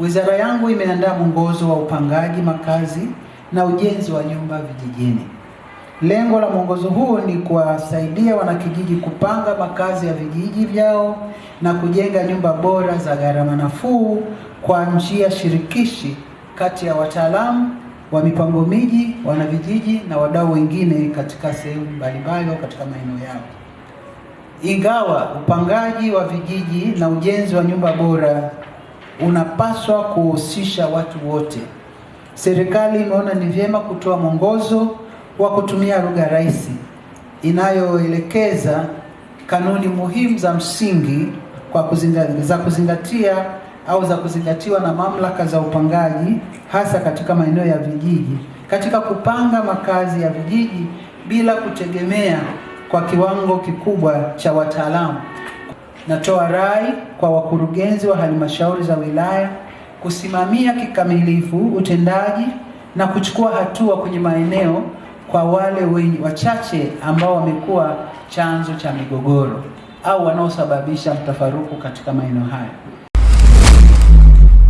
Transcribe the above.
wizara yangu imeandaa mwongozo wa upangaji makazi na ujenzi wa nyumba vijijini. Lengo la mwongozo huu ni kuwasaidia wanakijiji kupanga makazi ya vijiji vyao na kujenga nyumba bora za gharama nafuu kwa njia shirikishi kati ya wataalamu wa mipango miji, wanavijiji na wadau wengine katika sehemu mbalimbali katika maeneo yao. Ingawa upangaji wa vijiji na ujenzi wa nyumba bora unapaswa kuhusisha watu wote, serikali imeona ni vyema kutoa mwongozo wa kutumia lugha rahisi inayoelekeza kanuni muhimu za msingi kwa kuzingatia, za kuzingatia au za kuzingatiwa na mamlaka za upangaji hasa katika maeneo ya vijiji katika kupanga makazi ya vijiji bila kutegemea kwa kiwango kikubwa cha wataalamu. Natoa rai kwa wakurugenzi wa halmashauri za wilaya kusimamia kikamilifu utendaji na kuchukua hatua kwenye maeneo kwa wale wenye wachache ambao wamekuwa chanzo cha migogoro au wanaosababisha mtafaruku katika maeneo hayo.